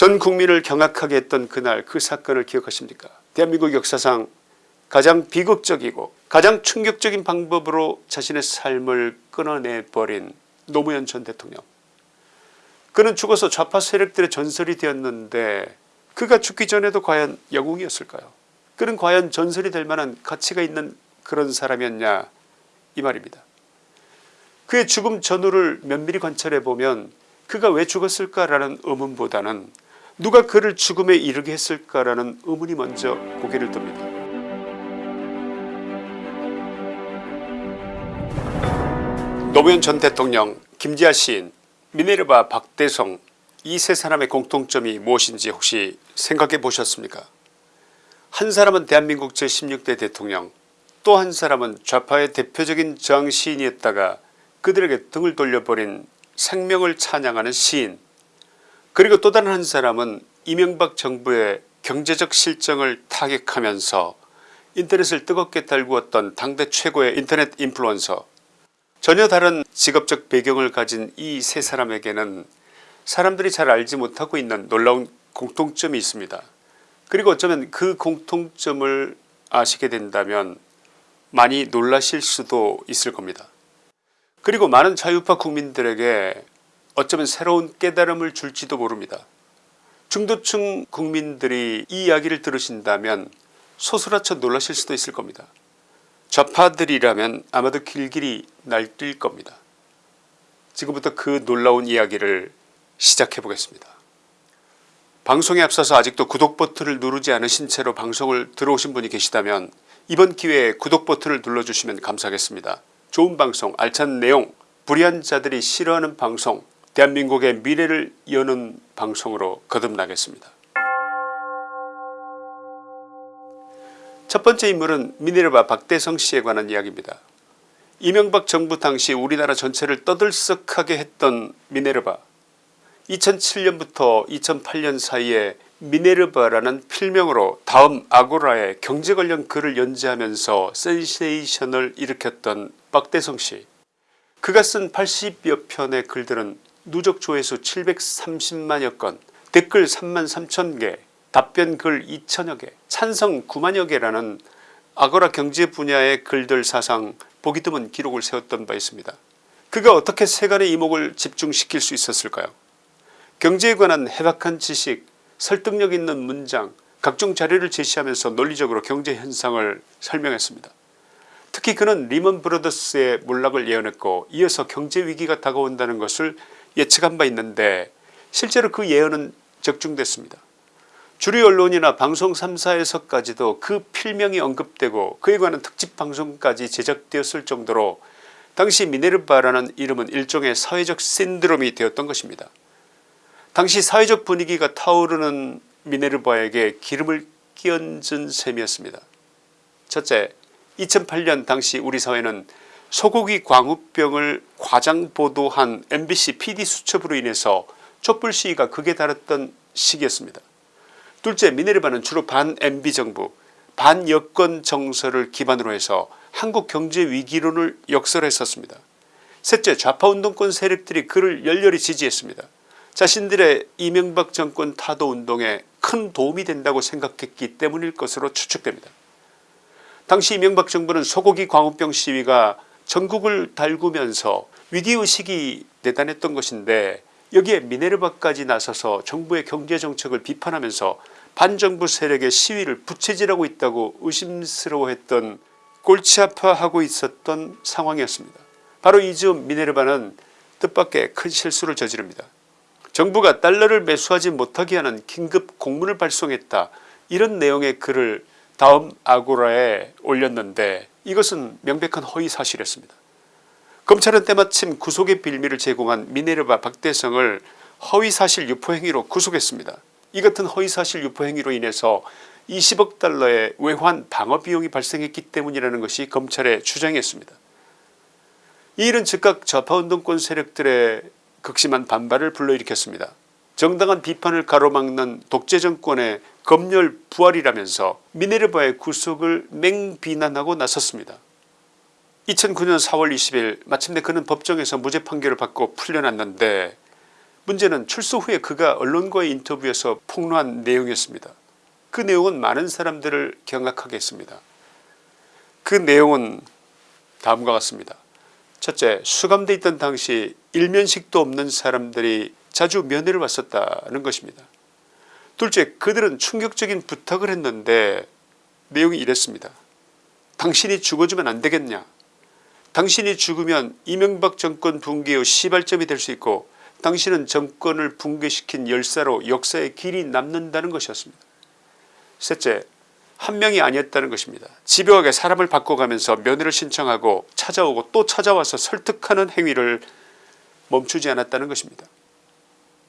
전 국민을 경악하게 했던 그날 그 사건을 기억하십니까? 대한민국 역사상 가장 비극적이고 가장 충격적인 방법으로 자신의 삶을 끊어내버린 노무현 전 대통령. 그는 죽어서 좌파 세력들의 전설이 되었는데 그가 죽기 전에도 과연 영웅이었을까요? 그는 과연 전설이 될 만한 가치가 있는 그런 사람이었냐? 이 말입니다. 그의 죽음 전후를 면밀히 관찰해 보면 그가 왜 죽었을까라는 의문보다는 누가 그를 죽음에 이르게 했을까라는 의문이 먼저 고개를 듭니다. 노무현 전 대통령 김지아 시인 미네르바 박대성 이 세 사람의 공통점이 무엇인지 혹시 생각해 보셨습니까 한 사람은 대한민국 제16대 대통령 또 한 사람은 좌파의 대표적인 저항 시인이었다가 그들에게 등을 돌려버린 생명을 찬양하는 시인 그리고 또 다른 한 사람은 이명박 정부의 경제적 실정을 타격하면서 인터넷을 뜨겁게 달구었던 당대 최고의 인터넷 인플루언서 전혀 다른 직업적 배경을 가진 이 세 사람에게는 사람들이 잘 알지 못하고 있는 놀라운 공통점이 있습니다. 그리고 어쩌면 그 공통점을 아시게 된다면 많이 놀라실 수도 있을 겁니다. 그리고 많은 자유파 국민들에게 어쩌면 새로운 깨달음을 줄지도 모릅니다. 중도층 국민들이 이 이야기를 들으신다면 소스라쳐 놀라실 수도 있을 겁니다. 좌파들이라면 아마도 길길이 날뛸 겁니다. 지금부터 그 놀라운 이야기를 시작해 보겠습니다. 방송에 앞서서 아직도 구독 버튼을 누르지 않으신 채로 방송을 들어오신 분이 계시다면 이번 기회에 구독 버튼을 눌러주시면 감사하겠습니다. 좋은 방송 알찬 내용 불의한 자들이 싫어하는 방송 대한민국의 미래를 여는 방송으로 거듭나겠습니다. 첫 번째 인물은 미네르바 박대성 씨에 관한 이야기입니다. 이명박 정부 당시 우리나라 전체를 떠들썩하게 했던 미네르바 2007년부터 2008년 사이에 미네르바라는 필명으로 다음 아고라에 경제 관련 글을 연재하면서 센세이션을 일으켰던 박대성 씨 그가 쓴 80여 편의 글들은 누적 조회수 730만여 건 댓글 3만 3천개 답변 글 2천여개 찬성 9만여 개라는 아고라 경제 분야의 글들 사상 보기 드문 기록을 세웠던 바 있습니다. 그가 어떻게 세간의 이목을 집중시킬 수 있었을까요 경제에 관한 해박한 지식 설득력 있는 문장 각종 자료를 제시하면서 논리적으로 경제 현상을 설명했습니다. 특히 그는 리먼 브러더스의 몰락을 예언했고 이어서 경제 위기가 다가온다는 것을 예측한 바 있는데 실제로 그 예언은 적중됐습니다. 주류 언론이나 방송 3사에서까지도 그 필명이 언급되고 그에 관한 특집 방송까지 제작되었을 정도로 당시 미네르바라는 이름은 일종의 사회적 신드롬이 되었던 것입니다. 당시 사회적 분위기가 타오르는 미네르바에게 기름을 끼얹은 셈이었습니다. 첫째 2008년 당시 우리 사회는 소고기 광우병을 과장 보도한 mbc pd 수첩으로 인해서 촛불 시위가 극에 달했던 시기였습니다. 둘째 미네르바는 주로 반 MB 정부 반 여권 정서를 기반으로 해서 한국 경제 위기론을 역설했었습니다. 셋째 좌파운동권 세력들이 그를 열렬히 지지했습니다. 자신들의 이명박 정권 타도운동에 큰 도움이 된다고 생각했기 때문일 것으로 추측됩니다. 당시 이명박 정부는 소고기 광우병 시위가 전국을 달구면서 위기의식이 대단했던 것인데 여기에 미네르바까지 나서서 정부의 경제정책을 비판하면서 반정부 세력의 시위를 부채질하고 있다고 의심스러워했던 골치 아파하고 있었던 상황이었습니다. 바로 이즈음 미네르바는 뜻밖의 큰 실수를 저지릅니다. 정부가 달러를 매수하지 못하게 하는 긴급 공문을 발송했다 이런 내용의 글을 다음 아고라에 올렸는데 이것은 명백한 허위사실이었습니다. 검찰은 때마침 구속의 빌미를 제공한 미네르바 박대성을 허위사실 유포행위로 구속했습니다. 이 같은 허위사실 유포행위로 인해서 20억 달러의 외환 방어비용이 발생했기 때문이라는 것이 검찰의 주장이었습니다. 이 일은 즉각 좌파운동권 세력들의 극심한 반발을 불러일으켰습니다. 정당한 비판을 가로막는 독재정권의 검열 부활이라면서 미네르바의 구속을 맹비난하고 나섰습니다. 2009년 4월 20일 마침내 그는 법정에서 무죄 판결을 받고 풀려났는데 문제는 출소 후에 그가 언론과의 인터뷰에서 폭로한 내용이었습니다. 그 내용은 많은 사람들을 경악하게 했습니다. 그 내용은 다음과 같습니다. 첫째 수감돼 있던 당시 일면식도 없는 사람들이 자주 면회를 왔었다는 것입니다. 둘째 그들은 충격적인 부탁을 했는데 내용이 이랬습니다. 당신이 죽어주면 안되겠냐 당신이 죽으면 이명박 정권 붕괴의 시발점이 될 수 있고 당신은 정권을 붕괴시킨 열사로 역사의 길이 남는다는 것이었습니다. 셋째 한 명이 아니었다는 것입니다. 집요하게 사람을 바꿔가면서 면회를 신청하고 찾아오고 또 찾아와서 설득하는 행위를 멈추지 않았다는 것입니다.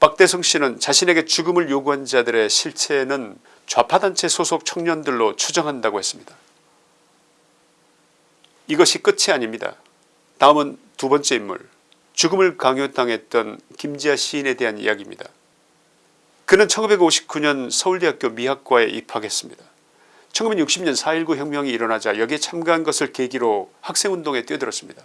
박대성 씨는 자신에게 죽음을 요구한 자들의 실체는 좌파단체 소속 청년들로 추정한다고 했습니다. 이것이 끝이 아닙니다. 다음은 두 번째 인물 죽음을 강요당했던 김지아 시인에 대한 이야기입니다. 그는 1959년 서울대학교 미학과에 입학했습니다. 1960년 4.19 혁명이 일어나자 여기에 참가한 것을 계기로 학생운동에 뛰어들었습니다.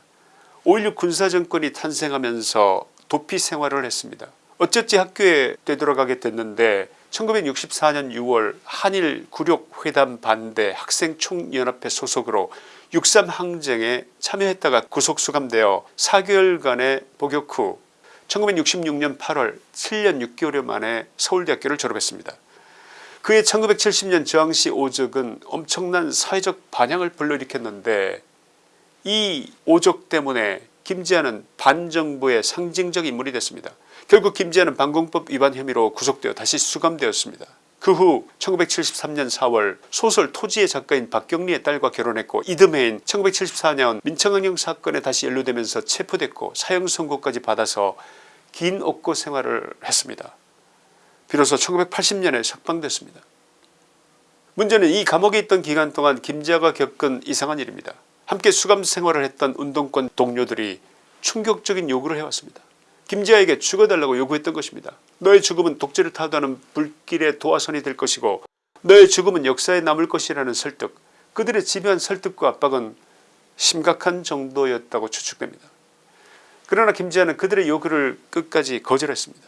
5.16 군사정권이 탄생하면서 도피 생활을 했습니다. 어쨌지 학교에 되돌아가게 됐는데 1964년 6월 한일 굴욕회담 반대 학생총연합회 소속으로 6.3 항쟁에 참여했다가 구속수감되어 4개월간의 복역 후 1966년 8월 7년 6개월 만에 서울대학교를 졸업했습니다. 그의 1970년 저항시 오적은 엄청난 사회적 반향을 불러일으켰는데 이 오적 때문에 김지한은 반정부의 상징적 인물이 됐습니다. 결국 김지한은 방공법 위반 혐의로 구속되어 다시 수감되었습니다. 그 후 1973년 4월 소설 토지의 작가인 박경리의 딸과 결혼했고 이듬해인 1974년 민청항령 사건에 다시 연루되면서 체포됐고 사형 선고까지 받아서 긴 옥고 생활을 했습니다. 비로소 1980년에 석방됐습니다. 문제는 이 감옥에 있던 기간 동안 김지아가 겪은 이상한 일입니다. 함께 수감 생활을 했던 운동권 동료들이 충격적인 요구를 해왔습니다. 김지아에게 죽어달라고 요구했던 것입니다. 너의 죽음은 독재를 타도하는 불길의 도화선이 될 것이고 너의 죽음은 역사에 남을 것이라는 설득 그들의 집요한 설득과 압박은 심각한 정도였다고 추측됩니다. 그러나 김지아는 그들의 요구를 끝까지 거절했습니다.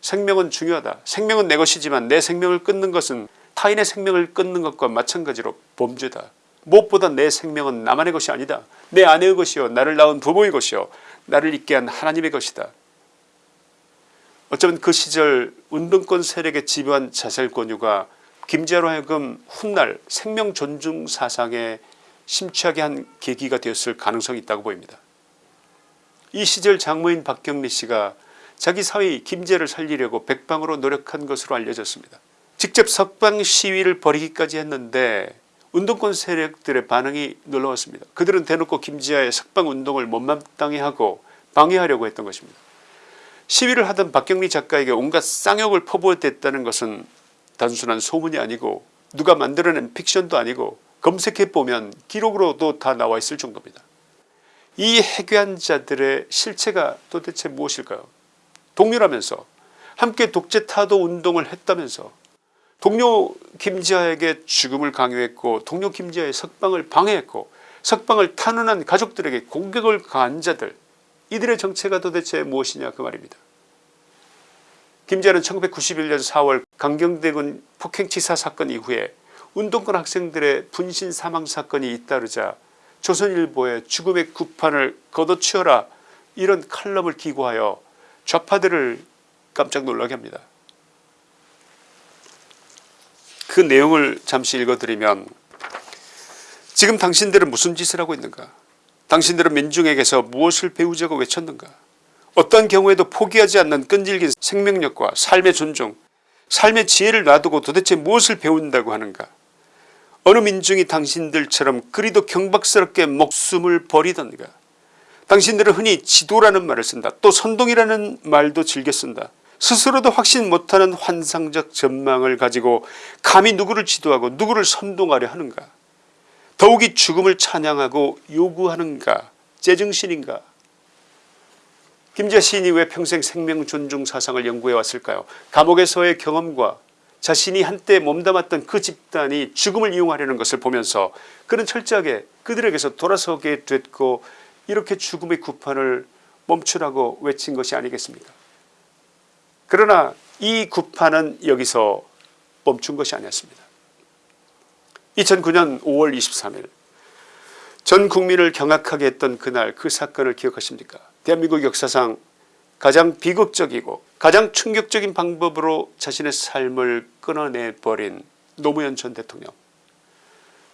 생명은 중요하다. 생명은 내 것이지만 내 생명을 끊는 것은 타인의 생명을 끊는 것과 마찬가지로 범죄다. 무엇보다 내 생명은 나만의 것이 아니다. 내 아내의 것이요 나를 낳은 부모의 것이요 나를 있게 한 하나님의 것이다. 어쩌면 그 시절 운동권 세력의 집요한 자살 권유가 김지아로 하여금 훗날 생명 존중 사상에 심취하게 한 계기가 되었을 가능성이 있다고 보입니다. 이 시절 장모인 박경리 씨가 자기 사위 김재를 살리려고 백방으로 노력한 것으로 알려졌습니다. 직접 석방 시위를 벌이기까지 했는데 운동권 세력들의 반응이 놀라웠습니다. 그들은 대놓고 김지아의 석방운동을 못마땅해 하고 방해하려고 했던 것입니다. 시위를 하던 박경리 작가에게 온갖 쌍욕을 퍼부었다는 것은 단순한 소문이 아니고 누가 만들어낸 픽션도 아니고 검색해보면 기록으로도 다 나와 있을 정도입니다. 이 해괴한 자들의 실체가 도대체 무엇일까요 동료라면서 함께 독재 타도 운동을 했다면서 동료 김지아에게 죽음을 강요했고 동료 김지아의 석방을 방해했고 석방을 탄원한 가족들에게 공격을 가한 자들 이들의 정체가 도대체 무엇이냐 그 말입니다. 김지아는 1991년 4월 강경대군 폭행치사 사건 이후에 운동권 학생들의 분신 사망 사건이 잇따르자 조선일보에 죽음의 구판을 걷어치워라 이런 칼럼을 기고하여 좌파들을 깜짝 놀라게 합니다. 그 내용을 잠시 읽어드리면 지금 당신들은 무슨 짓을 하고 있는가 당신들은 민중에게서 무엇을 배우자고 외쳤는가? 어떤 경우에도 포기하지 않는 끈질긴 생명력과 삶의 존중 삶의 지혜를 놔두고 도대체 무엇을 배운다고 하는가? 어느 민중이 당신들처럼 그리도 경박스럽게 목숨을 버리던가? 당신들은 흔히 지도라는 말을 쓴다 또 선동이라는 말도 즐겨 쓴다. 스스로도 확신 못하는 환상적 전망을 가지고 감히 누구를 지도하고 누구를 선동하려 하는가 더욱이 죽음을 찬양하고 요구하는가 제정신인가? 김지아 시인이 왜 평생 생명 존중 사상을 연구해 왔을까요? 감옥에서의 경험과 자신이 한때 몸담았던 그 집단이 죽음을 이용하려는 것을 보면서 그는 철저하게 그들에게서 돌아서게 됐고 이렇게 죽음의 구판을 멈추라고 외친 것이 아니겠습니까? 그러나 이 구판은 여기서 멈춘 것이 아니었습니다. 2009년 5월 23일 전 국민을 경악하게 했던 그날 그 사건을 기억하십니까? 대한민국 역사상 가장 비극적이고 가장 충격적인 방법으로 자신의 삶을 끊어내버린 노무현 전 대통령.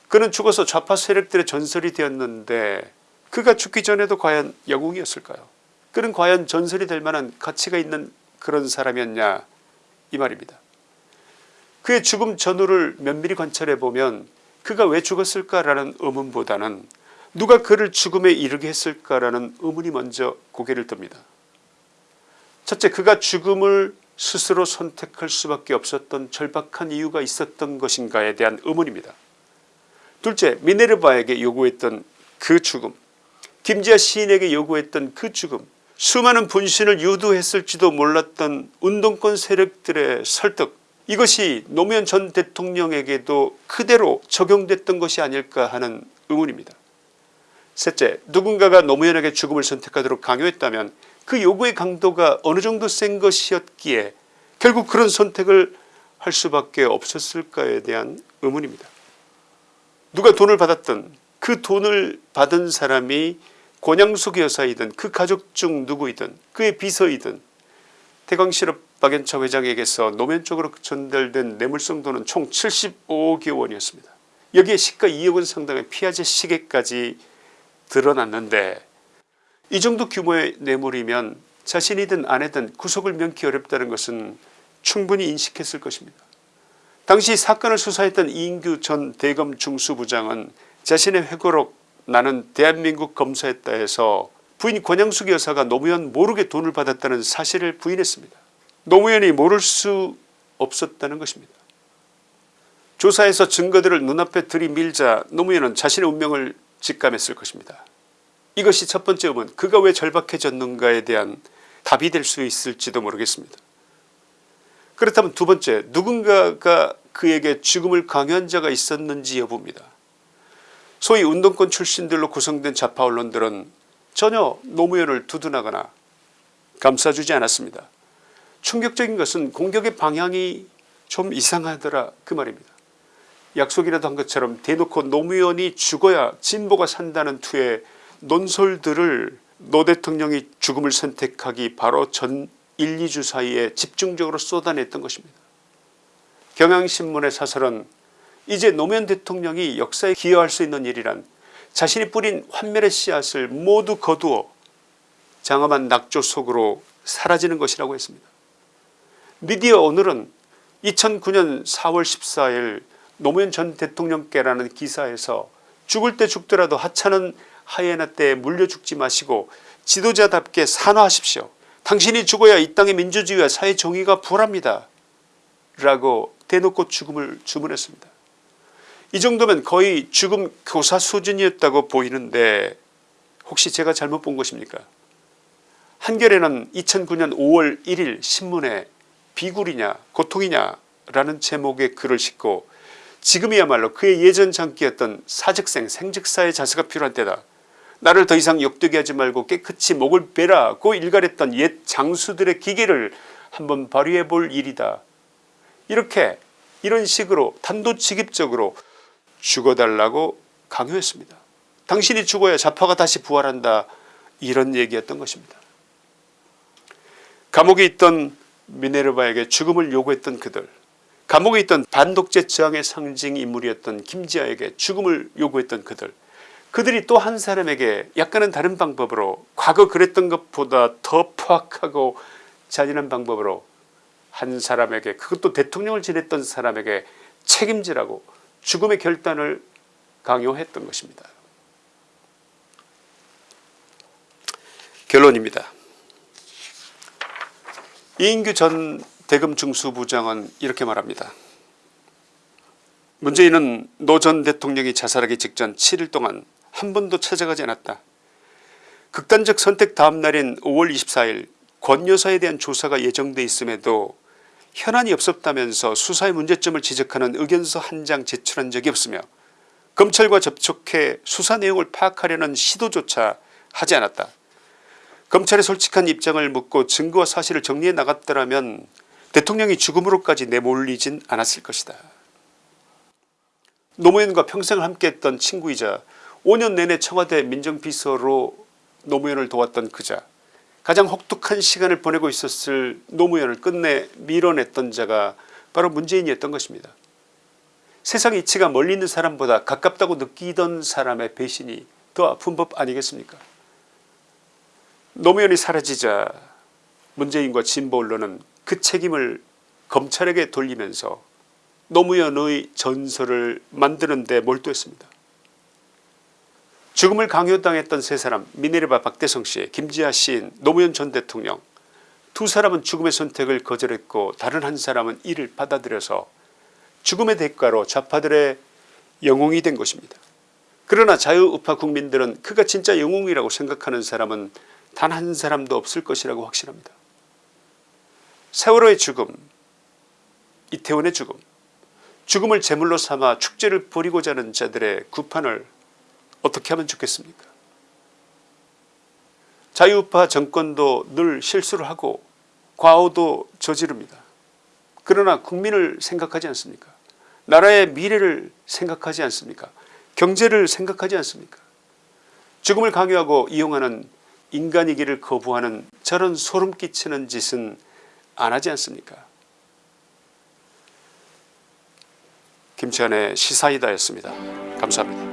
그는 죽어서 좌파 세력들의 전설이 되었는데 그가 죽기 전에도 과연 영웅이었을까요? 그는 과연 전설이 될 만한 가치가 있는 그런 사람이었냐? 이 말입니다. 그의 죽음 전후를 면밀히 관찰해 보면 그가 왜 죽었을까라는 의문보다는 누가 그를 죽음에 이르게 했을까라는 의문이 먼저 고개를 듭니다. 첫째 그가 죽음을 스스로 선택할 수밖에 없었던 절박한 이유가 있었던 것인가에 대한 의문입니다. 둘째 미네르바에게 요구했던 그 죽음 김지아 시인에게 요구했던 그 죽음 수많은 분신을 유도했을지도 몰랐던 운동권 세력들의 설득 이것이 노무현 전 대통령에게도 그대로 적용됐던 것이 아닐까 하는 의문입니다. 셋째 누군가가 노무현에게 죽음을 선택하도록 강요했다면 그 요구의 강도가 어느 정도 센 것이었기에 결국 그런 선택을 할 수밖에 없었을까에 대한 의문입니다. 누가 돈을 받았든 그 돈을 받은 사람이 권양숙 여사이든 그 가족 중 누구이든 그의 비서이든 태광실업 박연차 회장에게서 노면 쪽으로 전달된 뇌물성 돈은 총 75억여 원이었습니다. 여기에 시가 2억 원 상당의 피아제 시계까지 드러났는데 이 정도 규모의 뇌물이면 자신이든 아내든 구속을 면키 어렵다는 것은 충분히 인식했을 것입니다. 당시 사건을 수사했던 이인규 전 대검 중수부장은 자신의 회고록 나는 대한민국 검사했다 해서 부인 권양숙 여사가 노무현 모르게 돈을 받았다는 사실을 부인했습니다. 노무현이 모를 수 없었다는 것입니다. 조사에서 증거들을 눈앞에 들이밀자 노무현은 자신의 운명을 직감했을 것입니다. 이것이 첫 번째 의문 그가 왜 절박해졌는가에 대한 답이 될 수 있을지도 모르겠습니다. 그렇다면 두 번째 누군가가 그에게 죽음을 강요한 자가 있었는지 여부입니다. 소위 운동권 출신들로 구성된 좌파 언론들은 전혀 노무현을 두둔하거나 감싸주지 않았습니다. 충격적인 것은 공격의 방향이 좀 이상하더라 그 말입니다. 약속이라도 한 것처럼 대놓고 노무현이 죽어야 진보가 산다는 투의 논설들을 노 대통령이 죽음을 선택하기 바로 전 1, 2주 사이에 집중적으로 쏟아냈던 것입니다. 경향신문의 사설은 이제 노무현 대통령이 역사에 기여할 수 있는 일이란 자신이 뿌린 환멸의 씨앗을 모두 거두어 장엄한 낙조 속으로 사라지는 것이라고 했습니다. 미디어 오늘은 2009년 4월 14일 노무현 전 대통령께라는 기사에서 죽을 때 죽더라도 하찮은 하이에나 때 물려 죽지 마시고 지도자답게 산화하십시오. 당신이 죽어야 이 땅의 민주주의와 사회 정의가 부활합니다. 라고 대놓고 죽음을 주문했습니다. 이 정도면 거의 죽음 교사 수준이었다고 보이는데 혹시 제가 잘못 본 것입니까 한겨레는 2009년 5월 1일 신문에 비굴이냐 고통이냐 라는 제목의 글을 싣고 지금이야말로 그의 예전 장기였던 사직생 생직사의 자세가 필요한 때다. 나를 더 이상 욕되게 하지 말고 깨끗이 목을 베라고 일갈했던 옛 장수들의 기계를 한번 발휘해 볼 일이다. 이렇게 이런 식으로 단도직입적으로 죽어달라고 강요했습니다. 당신이 죽어야 좌파가 다시 부활한다 이런 얘기였던 것입니다. 감옥에 있던 미네르바에게 죽음을 요구했던 그들 감옥에 있던 반독재 저항의 상징 인물이었던 김지아에게 죽음을 요구했던 그들 그들이 또 한 사람에게 약간은 다른 방법으로 과거 그랬던 것보다 더 포악하고 잔인한 방법으로 한 사람에게 그것도 대통령을 지냈던 사람에게 책임지라고 죽음의 결단을 강요했던 것입니다. 결론입니다. 이인규 전 대검 중수부장은 이렇게 말합니다. 문재인은 노 전 대통령이 자살하기 직전 7일 동안 한 번도 찾아가지 않았다. 극단적 선택 다음 날인 5월 24일 권 여사에 대한 조사가 예정돼 있음에도 현안이 없었다면서 수사의 문제점을 지적하는 의견서 한 장 제출한 적이 없으며 검찰과 접촉해 수사 내용을 파악하려는 시도조차 하지 않았다. 검찰의 솔직한 입장을 묻고 증거와 사실을 정리해 나갔더라면 대통령이 죽음으로까지 내몰리진 않았을 것이다. 노무현과 평생을 함께했던 친구이자 5년 내내 청와대 민정비서로 노무현을 도왔던 그자 가장 혹독한 시간을 보내고 있었을 노무현을 끝내 밀어냈던 자가 바로 문재인이었던 것입니다. 세상 이치가 멀리 있는 사람보다 가깝다고 느끼던 사람의 배신이 더 아픈 법 아니겠습니까 노무현이 사라지자 문재인과 진보 언론은 그 책임을 검찰에게 돌리면서 노무현의 전설을 만드는 데 몰두했습니다. 죽음을 강요당했던 세 사람 미네르바 박대성씨 김지하 시인 노무현 전 대통령 두 사람은 죽음의 선택을 거절했고 다른 한 사람은 이를 받아들여서 죽음의 대가로 좌파들의 영웅이 된 것입니다. 그러나 자유우파 국민들은 그가 진짜 영웅이라고 생각하는 사람은 단 한 사람도 없을 것이라고 확신합니다. 세월호의 죽음 이태원의 죽음 죽음을 제물로 삼아 축제를 벌이고자 하는 자들의 구판을 어떻게 하면 좋겠습니까 자유우파 정권도 늘 실수를 하고 과오도 저지릅니다. 그러나 국민을 생각하지 않습니까 나라의 미래를 생각하지 않습니까 경제를 생각하지 않습니까 죽음을 강요하고 이용하는 인간이기를 거부하는 저런 소름 끼치는 짓은 안 하지 않습니까? 김치환의 시사이다였습니다. 감사합니다.